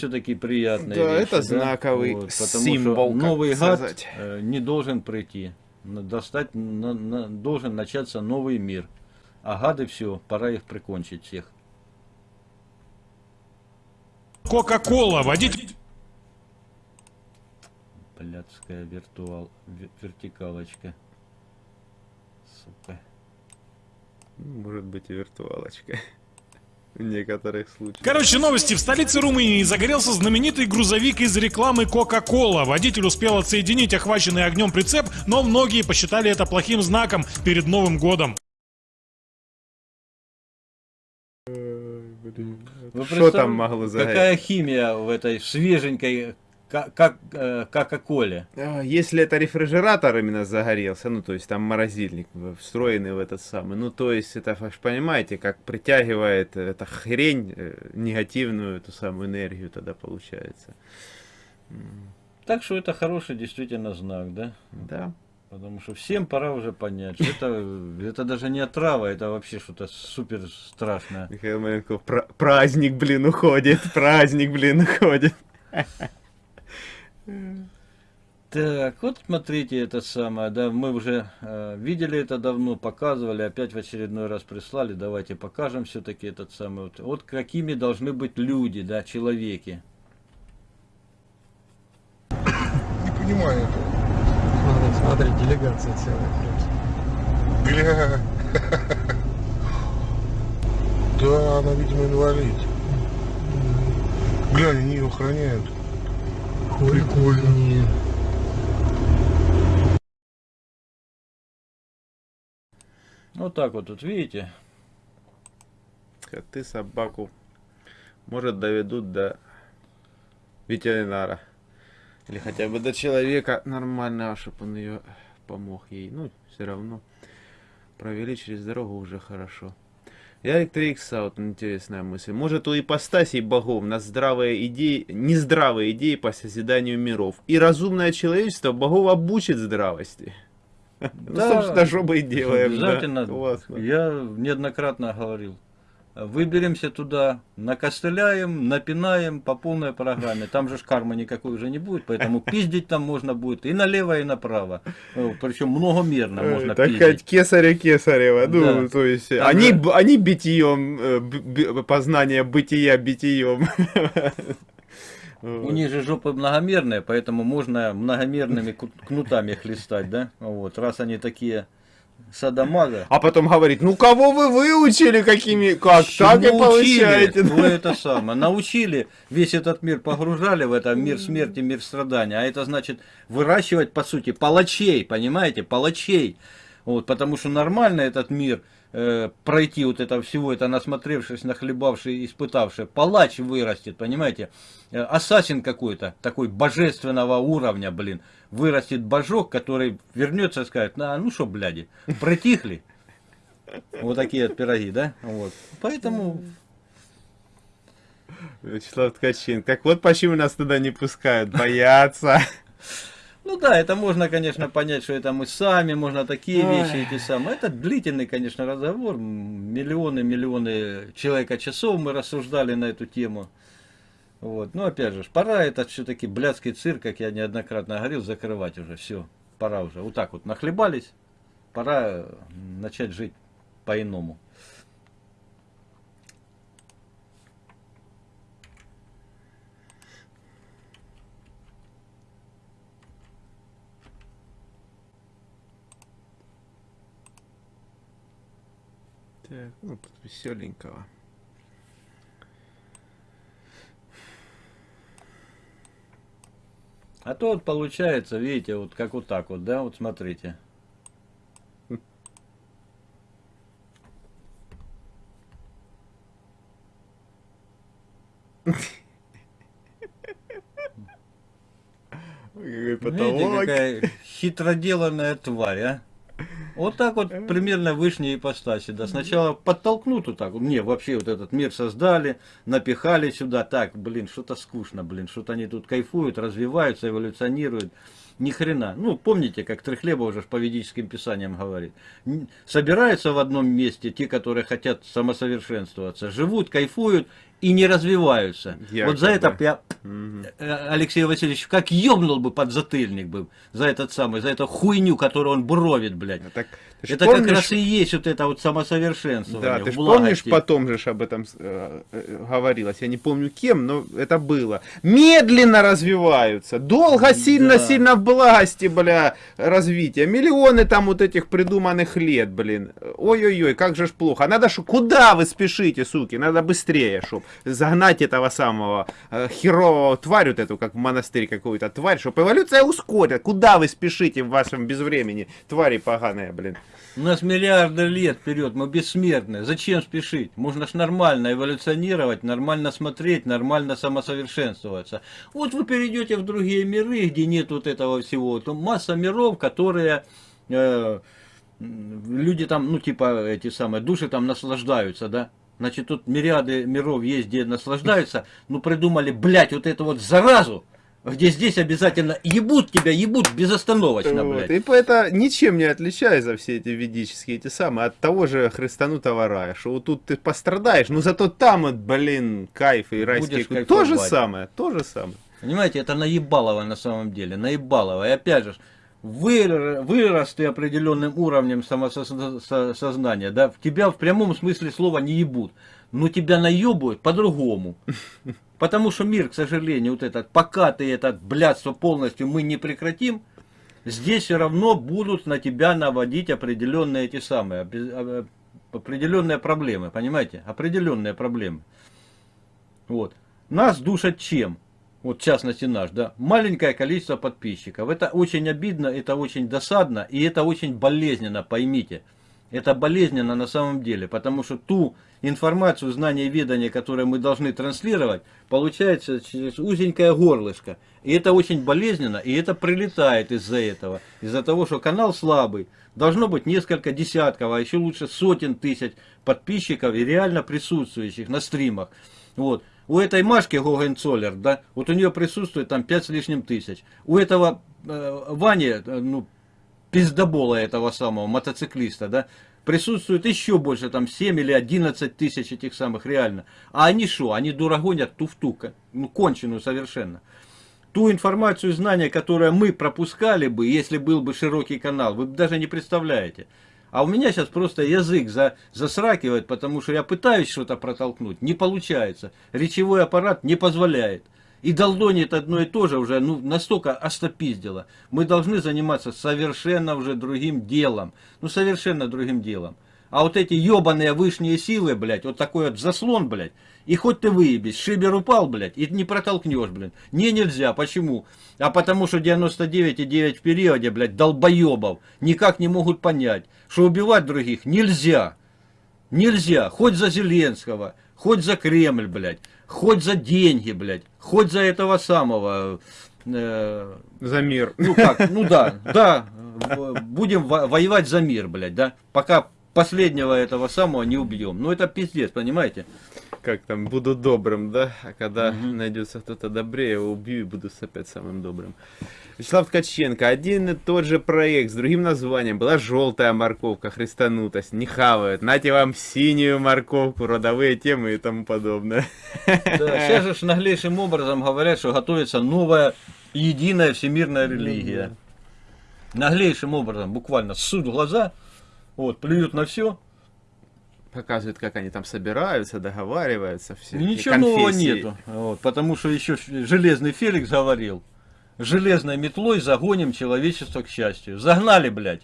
все-таки приятные Да, вещи, это да? знаковый Вот, потому символ, что новый год сказать. э, не должен прийти. Достать, на- на- должен начаться новый мир. А гады все, пора их прикончить всех. Кока-кола, водитель... Блядская виртуал, ве- вертикалочка. Сука. Может быть и виртуалочка. В некоторых случаях. Короче, новости. В столице Румынии загорелся знаменитый грузовик из рекламы Coca-Cola. Водитель успел отсоединить охваченный огнем прицеп, но многие посчитали это плохим знаком перед Новым годом. Вы Что представь- там могло загореть? Какая химия в этой свеженькой ка- как, э, Кока-Коле? Если это рефрижератор именно загорелся, ну то есть там морозильник встроенный в этот самый, ну то есть это вы понимаете, как притягивает эта хрень э, негативную эту самую энергию тогда получается. Так что это хороший действительно знак, да? Да. Потому что всем пора уже понять, что это, это даже не отрава, это вообще что-то супер страшное. Михаил Маленков, «Пра- праздник, блин, уходит, праздник, блин, уходит. Так, вот смотрите это самое, да, мы уже э, видели это давно, показывали, опять в очередной раз прислали, давайте покажем все-таки этот самый, вот, вот какими должны быть люди, да, человеки. Не понимаю этого. Смотри, смотри, делегация целая просто. Гля. Да, она, видимо, инвалид. Глянь, они ее охраняют. Прикольно. Вот так вот, тут видите, Коты собаку, может, доведут до ветеринара. Или хотя бы до человека нормального, чтобы он ее помог ей. Ну, все равно. Провели через дорогу уже хорошо. Ярик Трикса, вот интересная мысль. Может у ипостасей богов на здравые идеи, нездравые идеи по созиданию миров. И разумное человечество богов обучит здравости. Ну, Да. собственно, что мы и делаем. да. обязательно, Классно. я неоднократно говорил, выберемся туда, накостыляем, напинаем по полной программе, там же ж кармы никакой уже не будет, поэтому пиздить там можно будет и налево, и направо, Э, причем многомерно можно Э, Так пиздить. сказать, кесаря кесарева. Ну, Да. то есть, Там они, же- они битием, э, познание бытия битием. У них же жопы многомерные, поэтому можно многомерными кнутами хлестать, да? Вот, раз они такие садомаза. А потом говорит, ну кого вы выучили, какими, как, так и Чему получаете. Вы это самое. Научили, весь этот мир погружали в это мир смерти, мир страдания. А это значит выращивать, по сути, палачей, понимаете, палачей. Вот, потому что нормально этот мир э, пройти вот это всего, это насмотревшись, нахлебавший, испытавший, палач вырастет, понимаете, Э, ассасин какой-то, такой божественного уровня, блин, вырастет божок, который вернется и скажет, на, ну что, бляди, протихли. Вот такие вот пироги, да? Вот. Поэтому Вячеслав Ткачин, так вот почему нас туда не пускают, боятся. Ну да, это можно, конечно, понять, что это мы сами, можно такие вещи эти самые. Это длительный, конечно, разговор. Миллионы, миллионы человека часов мы рассуждали на эту тему. Вот. Но опять же, пора этот все-таки блядский цирк, как я неоднократно говорил, закрывать уже. Все, пора уже. Вот так вот нахлебались, пора начать жить по-иному. Так, ну, тут веселенького. А то вот получается, видите, вот как вот так вот, да, вот смотрите. Какой Видите, какая хитроделанная тварь, а? Вот так вот примерно вышние ипостаси. Да, сначала подтолкнут вот так. вот. Не, вообще вот этот мир создали, напихали сюда. Так, блин, что-то скучно, блин, что-то они тут кайфуют, развиваются, эволюционируют. Ни хрена. Ну, помните, как Трехлеба уже по ведическим писаниям говорит. Собираются в одном месте те, которые хотят самосовершенствоваться, живут, кайфуют и не развиваются. Вот за это Якобы. я э, Алексей Васильевич как ёбнул бы под затыльник бы за этот самый, за эту хуйню, которую он буровит, блядь. Так, ты ж Это как помнишь- раз и есть вот это вот самосовершенствование. Да, ты же помнишь, потом же об этом э, э, говорилось. Я не помню кем, но это было. Медленно развиваются. Долго, сильно-сильно в благости, бля, развития. Миллионы там вот этих придуманных лет, блин. Ой-ой-ой, как же ж плохо. Надо ж, куда вы спешите, суки? Надо быстрее, чтоб загнать этого самого э, херового тварь вот эту, как в монастырь какую-то тварь, чтобы эволюция ускорила. Куда вы спешите в вашем безвремени, твари поганые, блин? У нас миллиарды лет вперед, мы бессмертны. Зачем спешить? Можно ж нормально эволюционировать, нормально смотреть, нормально самосовершенствоваться. Вот вы перейдете в другие миры, где нет вот этого всего. То масса миров, которые э, люди там, ну типа эти самые души там наслаждаются, да? Значит, тут мириады миров есть, где наслаждаются. Ну придумали, блядь, вот эту вот заразу, где здесь обязательно ебут тебя, ебут безостановочно, Вот, блядь. И по- это ничем не отличается все эти ведические эти самые от того же христанутого рая, что вот тут ты пострадаешь, но зато там, вот, блин, кайф и райский Будешь. То же самое, то же самое. Понимаете, это наебалово на самом деле, наебалово. И опять же, выр- вырос ты определенным уровнем самосознания, да, в тебя в прямом смысле слова не ебут, но тебя наебывают по-другому. Потому что мир, к сожалению, вот этот, пока ты это блядство полностью мы не прекратим, здесь все равно будут на тебя наводить определенные эти самые, опре- э, определенные проблемы, понимаете? Определенные проблемы. Вот. Нас душат чем? Вот в частности наш, да, маленькое количество подписчиков. Это очень обидно, это очень досадно и это очень болезненно, поймите. Это болезненно на самом деле, потому что ту информацию, знания и ведания, которые мы должны транслировать, получается через узенькое горлышко. И это очень болезненно, и это прилетает из-за этого. Из-за того, что канал слабый. Должно быть несколько десятков, а еще лучше сотен тысяч подписчиков и реально присутствующих на стримах. Вот. У этой Машки Гогенцоллер, да, вот у нее присутствует там 5 с лишним тысяч. У этого э, Вани, э, ну, пиздобола этого самого мотоциклиста, да, присутствует еще больше, там 7 или 11 тысяч этих самых реально. А они что? Они дурогонят туфту, ко- ну, конченую совершенно. Ту информацию и знания, которые мы пропускали бы, если был бы широкий канал, вы даже не представляете. А у меня сейчас просто язык за, засракивает, потому что я пытаюсь что-то протолкнуть, не получается. Речевой аппарат не позволяет. И долдонит одно и то же уже ну, настолько остопиздило. Мы должны заниматься совершенно уже другим делом. Ну, совершенно другим делом. А вот эти ебаные вышние силы, блядь, вот такой вот заслон, блядь, и хоть ты выебись, шибер упал, блядь, и не протолкнешь, блин. Не, нельзя, почему? А потому что 99,9 в периоде, блядь, долбоебов никак не могут понять, что убивать других нельзя. Нельзя. Хоть за Зеленского, хоть за Кремль, блядь, хоть за деньги, блядь, хоть за этого самого... э, За мир. ну как, ну да, да, будем во- воевать за мир, блядь, да, пока последнего этого самого не убьем. Ну это пиздец, понимаете? Как там, буду добрым, да? А когда найдется кто-то добрее, его убью и буду опять самым добрым. Вячеслав Ткаченко, один и тот же проект с другим названием. Была желтая морковка, христанутость, не хавают. Нате вам синюю морковку, родовые темы и тому подобное. Да, сейчас же наглейшим образом говорят, что готовится новая единая всемирная религия. Наглейшим образом, буквально в глаза, вот, плюют на все. Показывают, как они там собираются, договариваются. Все. Ничего нового нету. Вот, потому что еще Железный Феликс говорил, железной метлой загоним человечество к счастью. Загнали, блядь.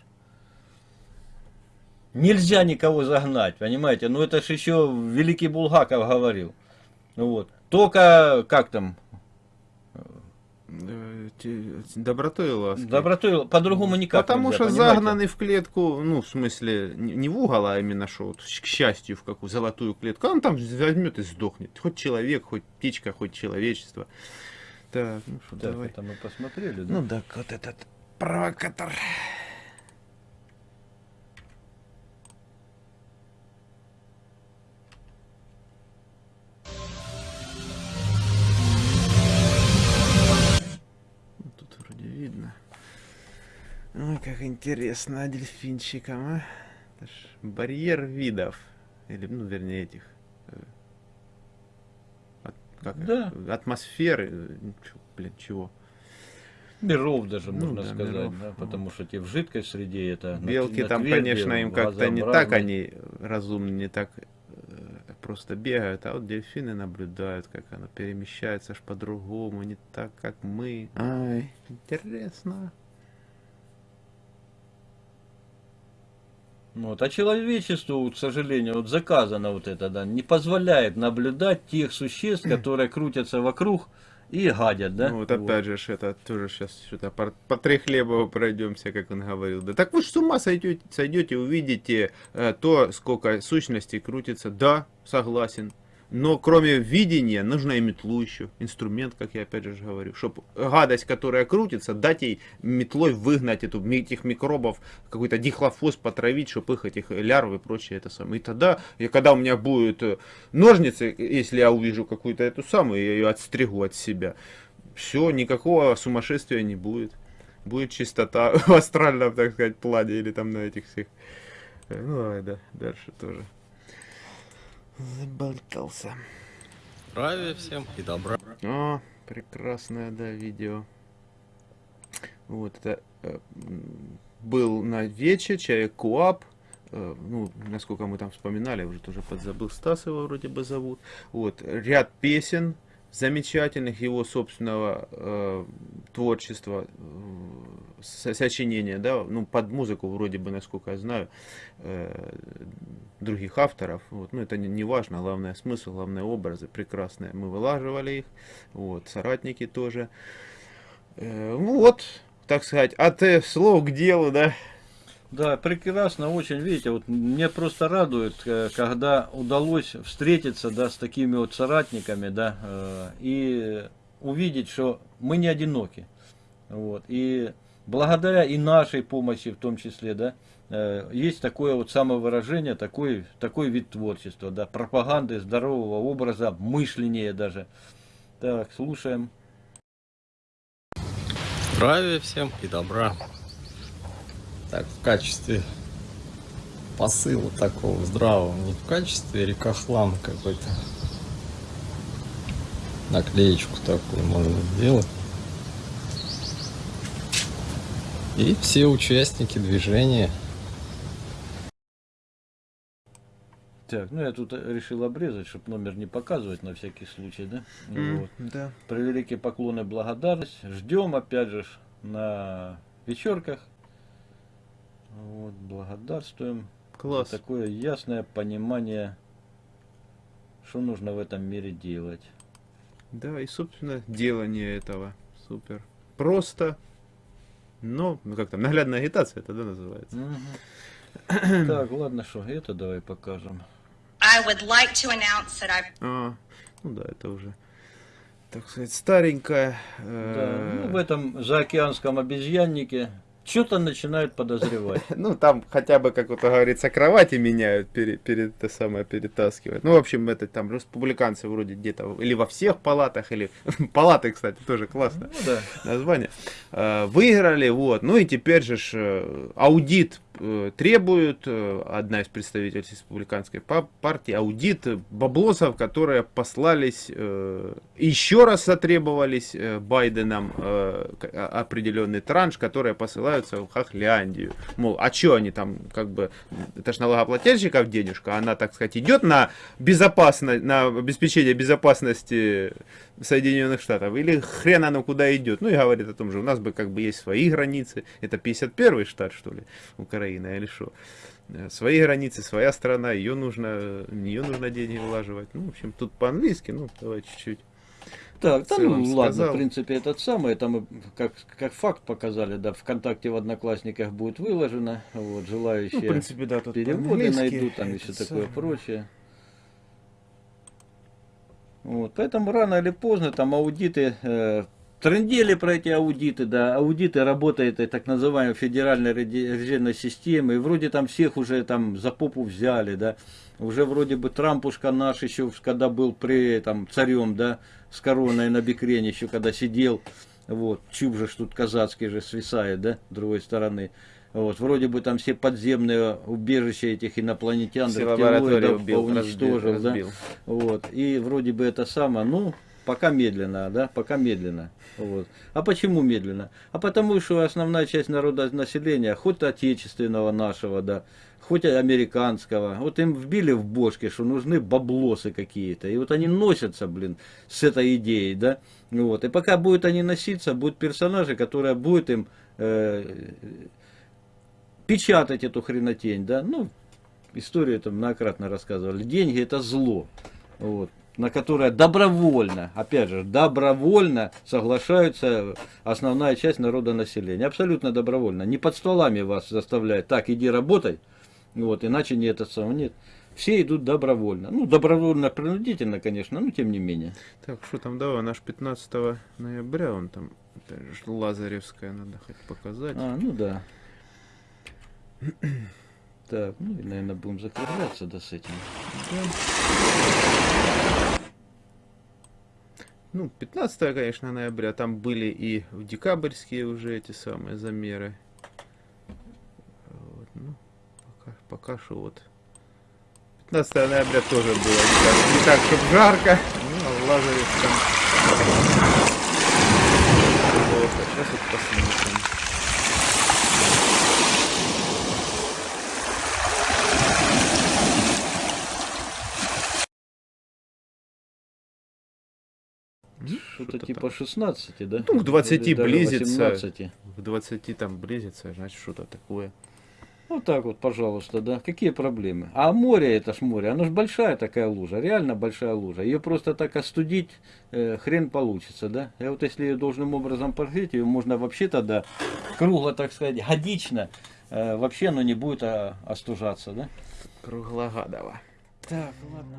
Нельзя никого загнать, понимаете? Ну это ж еще Великий Булгаков говорил. Ну Вот. Только, как там, Добротой и лаской. добротой, по-другому никак Потому нельзя, что понимаете? загнанный в клетку, ну, в смысле, не в угол, а именно что, вот, к счастью, в какую золотую клетку, он там возьмет и сдохнет. Хоть человек, хоть птичка, хоть человечество. Так, ну что, Так, давай. это мы посмотрели, да? Ну так, вот этот провокатор. Видно. Ой, как интересно, а дельфинчикам, а? Это ж барьер видов. Или, ну, вернее, этих... э, от- как? Да. Атмосферы. э, чё, Блин, чего? Миров даже Ну можно да, сказать, миров. да, потому что те в жидкой среде это... Белки там, тверди, конечно, им как-то не так они разумны, не так просто бегают, а вот дельфины наблюдают, как оно перемещается аж по-другому, не так, как мы. Ай, интересно. Вот. А человечеству, к сожалению, вот заказано вот это, да, не позволяет наблюдать тех существ, которые крутятся вокруг и гадят, да? Ну, вот опять же, это тоже сейчас что-то по, по Трехлебову пройдемся, как он говорил. Да так вы же с ума сойдете, сойдете увидите э, то, сколько сущностей крутится. Да, согласен. Но кроме видения, нужно и метлу еще. Инструмент, как я опять же говорю. Чтобы гадость, которая крутится, дать ей метлой выгнать эту, этих микробов, какой-то дихлофос потравить, чтобы их этих лярв и прочее это самое. И тогда, и когда у меня будут э, ножницы, если я увижу какую-то эту самую, я ее отстригу от себя. Все, никакого сумасшествия не будет. Будет чистота в астральном, так сказать, плане или там на этих всех. Э, Ну, давай, да, дальше тоже. Заболтался. Здравия всем и добра. О, прекрасное, да, видео. Вот, это э, был на вече, человек Куап. Э, ну, насколько мы там вспоминали, уже тоже подзабыл, Стас его вроде бы зовут. Вот, ряд песен замечательных его собственного э, творчества, э, со- сочинения, да, ну, под музыку вроде бы, насколько я знаю, э, других авторов, вот, ну, это не, не важно, главное смысл, главное образы прекрасные, мы вылаживали их, вот, соратники тоже, Э, ну, вот, так сказать, от э, слов к делу, да, Да, прекрасно, очень, видите, вот мне просто радует, э, когда удалось встретиться, да, с такими вот соратниками, да, э, и увидеть, что мы не одиноки, вот, и благодаря и нашей помощи в том числе, да, э, есть такое вот самовыражение, такой, такой вид творчества, да, пропаганды здорового образа, мышления даже. Так, слушаем. Здравия всем и добра. Так, в качестве посыла такого здравого, не в качестве рекохлама какой-то. Наклеечку такую можно сделать. И все участники движения Так, ну я тут решил обрезать, чтобы номер не показывать на всякий случай, да? Вот. да, Превеликие поклоны, благодарность. Ждем, опять же, на вечерках. Вот, благодарствуем. класс, За такое ясное понимание, что нужно в этом мире делать. да, и, собственно, делание этого, супер, просто, но, ну, как там, наглядная агитация это, да, называется. Мгм. Так, ладно, что, это давай покажем. I would like to announce that I've А, ну да, это уже, так сказать, старенькая. Да, э, ну, в этом заокеанском обезьяннике что-то начинают подозревать. Ну, там хотя бы, как вот говорится, кровати меняют перед, перед это самое перетаскивают. Ну, в общем, это там республиканцы вроде где-то, или во всех палатах, или палаты, кстати, тоже классно Ну да. название. Э, Выиграли, вот. Ну и теперь же э, аудит требует, э, одна из представительниц республиканской па- партии, аудит баблосов, которые послались, э, еще раз затребовались э, Байденом э, а- определенный транш, которые посылаются в Хохляндию. Мол, а что они там, как бы, это ж налогоплательщиков денежка, она, так сказать, идет на безопасность, на обеспечение безопасности Соединенных Штатов, или хрен оно куда идет. Ну и говорит о том же, у нас бы как бы есть свои границы, это 51 штат, что ли, Украина или что. Э, Свои границы, своя страна, ее нужно, в нее нужно деньги влаживать. Ну, в общем, тут по-английски, ну, давай чуть-чуть. Так, там, ну, ладно, сказал. в принципе, этот самый, это мы как, как факт показали, да, ВКонтакте в Одноклассниках будет выложено, вот, желающие Ну, в принципе, да, тут переводы найдут, там все такое прочее. Вот, поэтому рано или поздно там аудиты, э, трендели про эти аудиты, да, аудиты работает и так называемой федеральной резервной системы, и вроде там всех уже там за попу взяли, да, уже вроде бы Трампушка наш еще, когда был при там царем, да, с короной на бикрене еще когда сидел, Вот, чуб же ж тут казацкий же свисает, да, с другой стороны. Вот, вроде бы там все подземные убежища этих инопланетян, Все убил, поуничтожил, разбил, да. разбил. Вот. И вроде бы это самое, ну, пока медленно, да, пока медленно. Вот. А почему медленно? А потому что основная часть народа населения, хоть отечественного нашего, да, хоть американского, вот им вбили в бошки, что нужны баблосы какие-то. И вот они носятся, блин, с этой идеей, да. Вот. И пока будут они носиться, будут персонажи, которые будут им э, печатать эту хренотень, да. Ну, историю там многократно рассказывали. Деньги это зло. Вот, на которое добровольно, опять же, добровольно соглашаются основная часть народа населения. Абсолютно добровольно. Не под столами вас заставляют. Так, иди работай. Вот, иначе не это самое. Нет. Все идут добровольно. Ну, добровольно, принудительно, конечно, но тем не менее. Так, что там, давай, наш 15 ноября, он там, опять же, Лазаревская, надо хоть показать. А, ну да. Так, ну и, наверное, будем закругляться да, с этим. Ну, 15, конечно, ноября, там были и в декабрьские уже эти самые замеры. Вот, ну, пока, пока что вот. 15 ноября тоже было не так, не так чтобы жарко. Ну, а в Лазаревском плохо. Сейчас вот посмотрим. Что-то типа 16, да? Ну, к 20 Или близится. 18. К 20 там близится, значит, что-то такое. Вот так вот, пожалуйста, да. Какие проблемы? А море, это ж море, оно ж большая такая лужа, реально большая лужа. Ее просто так остудить, э, хрен получится, да. И вот если ее должным образом прогреть, ее можно вообще тогда кругло, так сказать, годично, э, вообще оно не будет а, остужаться, да. Круглогодово. Так, ладно.